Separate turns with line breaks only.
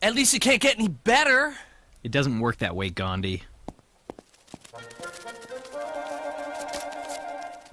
At least it can't get any better.
It doesn't work that way, Gandhi.